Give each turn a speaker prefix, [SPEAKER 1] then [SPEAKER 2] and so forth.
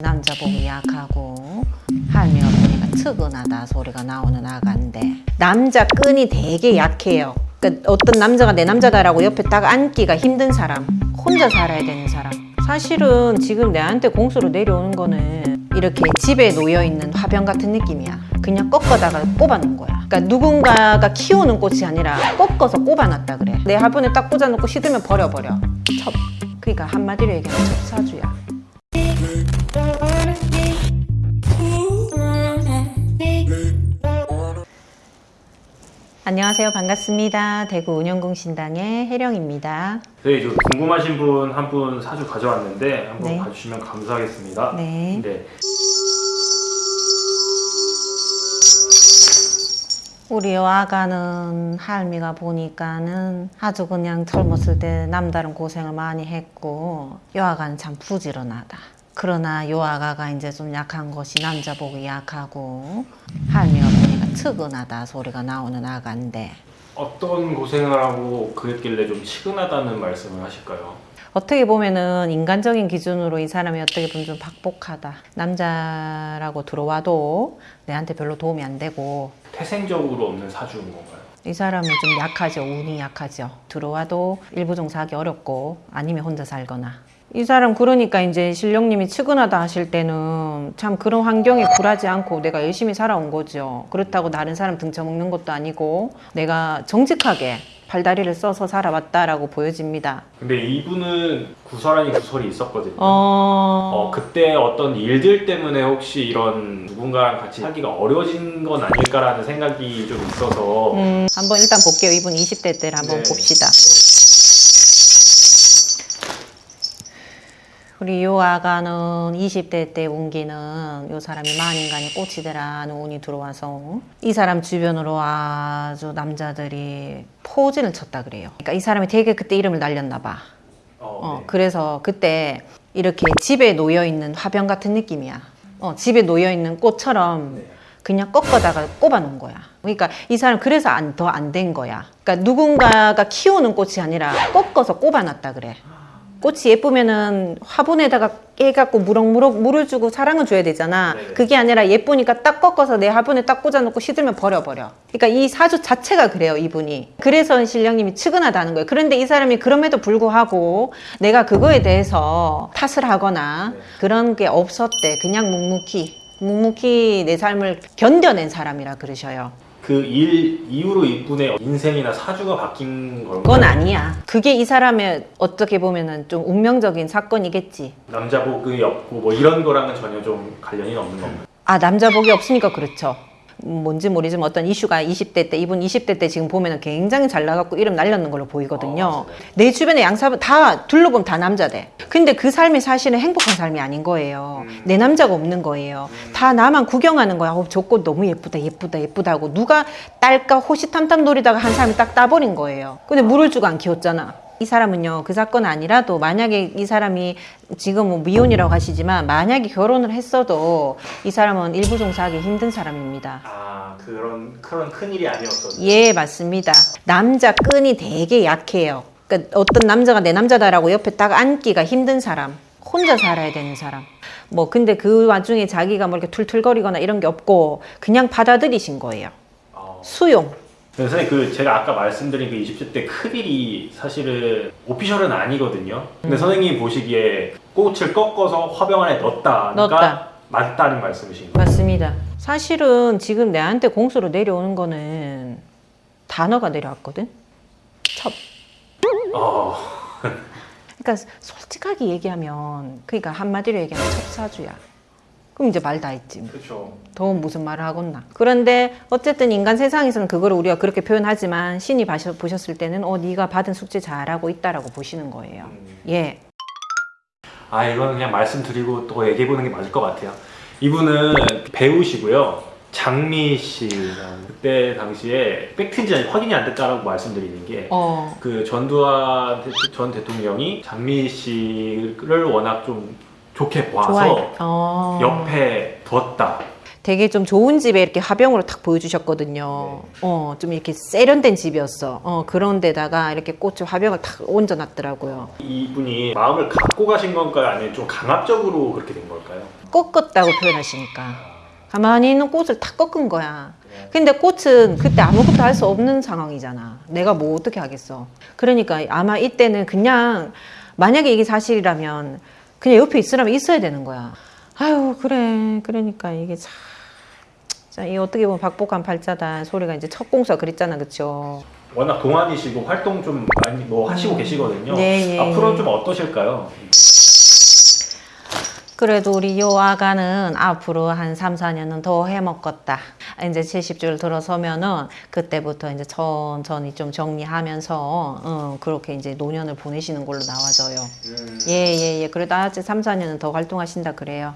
[SPEAKER 1] 남자 보기 약하고 할미가 보니까 측은하다 소리가 나오는 아가인데 남자 끈이 되게 약해요. 그러니까 어떤 남자가 내 남자다라고 옆에 딱 앉기가 힘든 사람, 혼자 살아야 되는 사람. 사실은 지금 내한테 공수로 내려오는 거는 이렇게 집에 놓여 있는 화병 같은 느낌이야. 그냥 꺾어다가 꼽아놓은 거야. 그러니까 누군가가 키우는 꽃이 아니라 꺾어서 꼽아놨다 그래. 내 화분에 딱 꽂아놓고 시들면 버려버려. 첩. 그러니까 한마디로 얘기하면 첩사주야. 안녕하세요. 반갑습니다. 대구 운영공신당의 혜령입니다.
[SPEAKER 2] 네, 저 궁금하신 분 한 분 사주 가져왔는데 한번
[SPEAKER 1] 네.
[SPEAKER 2] 봐주시면 감사하겠습니다.
[SPEAKER 1] 네.
[SPEAKER 2] 네.
[SPEAKER 1] 우리 아가는 할미가 보니까는 아주 그냥 젊었을 때 남다른 고생을 많이 했고 요 아가는 참 부지런하다. 그러나 요 아가가 이제 좀 약한 것이 남자 보기 약하고 할미가 보니까 측은하다 소리가 나오는 아가인데
[SPEAKER 2] 어떤 고생을 하고 그랬길래 좀 치근하다는 말씀을 하실까요?
[SPEAKER 1] 어떻게 보면은 인간적인 기준으로 이 사람이 어떻게 보면 좀 박복하다. 남자라고 들어와도 내한테 별로 도움이 안 되고
[SPEAKER 2] 태생적으로 없는 사주인 건가요?
[SPEAKER 1] 이 사람은 좀 약하죠. 운이 약하죠. 들어와도 일부 종사하기 어렵고 아니면 혼자 살거나. 이 사람 그러니까 이제 신령님이 측은하다 하실 때는 참 그런 환경에 굴하지 않고 내가 열심히 살아온 거죠. 그렇다고 다른 사람 등쳐먹는 것도 아니고 내가 정직하게 발다리를 써서 살아왔다라고 보여집니다.
[SPEAKER 2] 근데 이분은 구설 아닌 구설이 있었거든요.
[SPEAKER 1] 어...
[SPEAKER 2] 어, 그때 어떤 일들 때문에 혹시 이런 누군가랑 같이 살기가 어려워진 건 아닐까라는 생각이 좀 있어서
[SPEAKER 1] 음, 한번 일단 볼게요. 이분 20대 때를 한번
[SPEAKER 2] 네.
[SPEAKER 1] 봅시다. 우리 요 아가는 20대 때 운기는 요 사람이 만인간이 꽃이더라는 운이 들어와서 이 사람 주변으로 아주 남자들이 포진을 쳤다 그래요. 그러니까 이 사람이 되게 그때 이름을 날렸나 봐.
[SPEAKER 2] 어,
[SPEAKER 1] 어,
[SPEAKER 2] 네.
[SPEAKER 1] 그래서 그때 이렇게 집에 놓여 있는 화병 같은 느낌이야. 어, 집에 놓여 있는 꽃처럼
[SPEAKER 2] 네.
[SPEAKER 1] 그냥 꺾어다가 꼽아놓은 거야. 그러니까 이 사람 그래서 안, 더안 된 거야. 그러니까 누군가가 키우는 꽃이 아니라 꺾어서 꼽아놨다 그래. 꽃이 예쁘면은 화분에다가 깨갖고 무럭무럭 물을 주고 사랑을 줘야 되잖아.
[SPEAKER 2] 네네.
[SPEAKER 1] 그게 아니라 예쁘니까 딱 꺾어서 내 화분에 딱 꽂아놓고 시들면 버려버려. 그러니까 이 사주 자체가 그래요, 이분이. 그래서 신령님이 측은하다는 거예요. 그런데 이 사람이 그럼에도 불구하고 내가 그거에 대해서 탓을 하거나
[SPEAKER 2] 네.
[SPEAKER 1] 그런 게 없었대. 그냥 묵묵히. 묵묵히 내 삶을 견뎌낸 사람이라 그러셔요.
[SPEAKER 2] 그 일 이후로 이분의 인생이나 사주가 바뀐 건가요?
[SPEAKER 1] 그건 아니야. 그게 이 사람의 어떻게 보면은 좀 운명적인 사건이겠지.
[SPEAKER 2] 남자 복이 없고 뭐 이런 거랑은 전혀 좀 관련이 없는 건가요?
[SPEAKER 1] 아, 남자 복이 없으니까 그렇죠. 음, 뭔지 모르지만 어떤 이슈가 20대 때, 이분 20대 때 지금 보면 은 굉장히 잘 나갔고 이름 날렸는 걸로 보이거든요.
[SPEAKER 2] 어, 맞아요.
[SPEAKER 1] 내 주변에 양사분 다 둘러보면 다 남자대. 근데 그 삶이 사실은 행복한 삶이 아닌 거예요.
[SPEAKER 2] 음.
[SPEAKER 1] 내 남자가 없는 거예요. 다 나만 구경하는 거야. 어, 저꽃 너무 예쁘다, 예쁘다, 예쁘다 하고 누가 딸까 호시탐탐 노리다가 한 사람이 딱 따버린 거예요. 근데 물을 주고 안 키웠잖아. 이 사람은요, 그 사건 아니라도 만약에 이 사람이 지금 뭐 미혼이라고 하시지만 만약에 결혼을 했어도 이 사람은 일부 종사하기 힘든 사람입니다.
[SPEAKER 2] 아 그런 그런 큰 일이 아니었었는데
[SPEAKER 1] 예, 맞습니다. 남자 끈이 되게 약해요. 그러니까 어떤 남자가 내 남자다라고 옆에 딱 앉기가 힘든 사람, 혼자 살아야 되는 사람. 뭐 근데 그 와중에 자기가 뭐 이렇게 툴툴거리거나 이런 게 없고 그냥 받아들이신 거예요.
[SPEAKER 2] 어.
[SPEAKER 1] 수용.
[SPEAKER 2] 네, 선생님 그 제가 아까 말씀드린 그 20대 때 큰일이 사실은 오피셜은 아니거든요. 근데
[SPEAKER 1] 음.
[SPEAKER 2] 선생님이 보시기에 꽃을 꺾어서 화병 안에 넣었다니까
[SPEAKER 1] 넣었다.
[SPEAKER 2] 맞다는 말씀이신 거예요.
[SPEAKER 1] 맞습니다. 사실은 지금 내한테 공수로 내려오는 거는 단어가 내려왔거든. 첩.
[SPEAKER 2] 어,
[SPEAKER 1] 그러니까 솔직하게 얘기하면 그러니까 한마디로 얘기하면 첩사주야. 그럼 이제 말 다 했지. 뭐.
[SPEAKER 2] 그렇죠.
[SPEAKER 1] 더 무슨 말을 하겠나. 그런데 어쨌든 인간 세상에서는 그거를 우리가 그렇게 표현하지만 신이 보셨을 때는 어 네가 받은 숙제 잘하고 있다라고 보시는 거예요.
[SPEAKER 2] 음.
[SPEAKER 1] 예.
[SPEAKER 2] 아 이거는 그냥 말씀드리고 또 얘기해 보는 게 맞을 것 같아요. 이분은 배우시고요. 장미 씨 그때 당시에 팩트인지 아닌지 확인이 안 됐다라고 말씀드리는 게
[SPEAKER 1] 어.
[SPEAKER 2] 그 전두환 대- 전 대통령이 장미 씨를 워낙 좀 좋게 봐서.
[SPEAKER 1] 어.
[SPEAKER 2] 옆에 뒀다.
[SPEAKER 1] 되게 좀 좋은 집에 이렇게 화병으로 탁 보여주셨거든요. 어, 좀 이렇게 세련된 집이었어. 어, 그런 데다가 이렇게 꽃을 화병을 탁 얹어놨더라고요.
[SPEAKER 2] 이분이 마음을 갖고 가신 건가요? 아니면 좀 강압적으로 그렇게 된 걸까요?
[SPEAKER 1] 꺾었다고 표현하시니까. 가만히 있는 꽃을 탁 꺾은 거야. 근데 꽃은 그때 아무것도 할 수 없는 상황이잖아. 내가 뭐 어떻게 하겠어. 그러니까 아마 이때는 그냥 만약에 이게 사실이라면 그냥 옆에 있으라면 있어야 되는 거야. 아유, 그래. 그러니까 이게 참. 자, 이 어떻게 보면 박복한 팔자다 소리가 이제 첫 공수가 그랬잖아. 그쵸?
[SPEAKER 2] 워낙 동안이시고 활동 좀 많이 뭐 하시고 계시거든요.
[SPEAKER 1] 네, 예,
[SPEAKER 2] 앞으로는
[SPEAKER 1] 예.
[SPEAKER 2] 좀 어떠실까요?
[SPEAKER 1] 그래도 우리 요 아가는 앞으로 한 3, 4년은 더 해먹겠다. 이제 70줄 들어서면은 그때부터 이제 천천히 좀 정리하면서 어, 그렇게 이제 노년을 보내시는 걸로 나와져요. 예, 예, 예. 그래도 아직 3, 4년은 더 활동하신다 그래요.